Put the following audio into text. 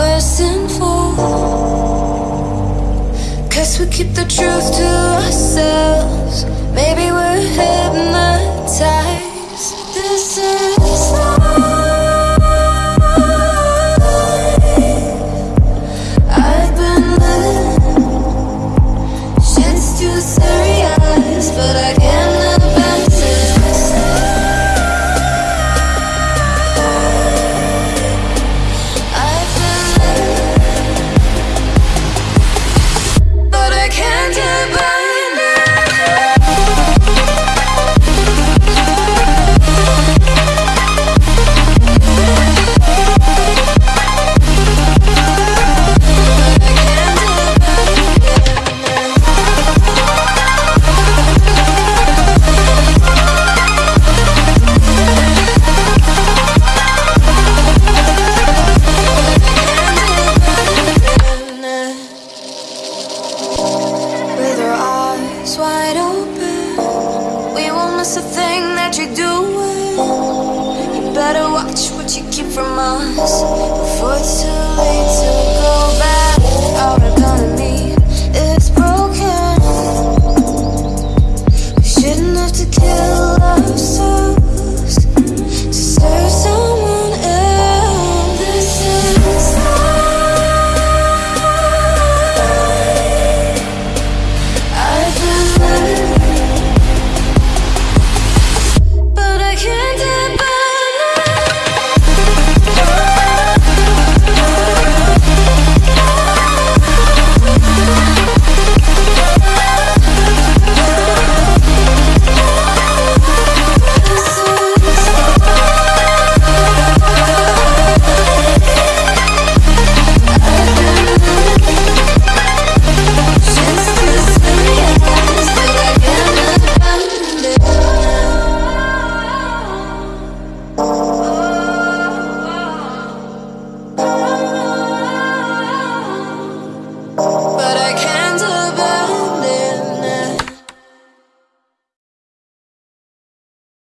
worse than fool. Cause we keep the truth to ourselves. Maybe we're hypnotized. Won't a thing that you do. You better watch what you keep from us before it's too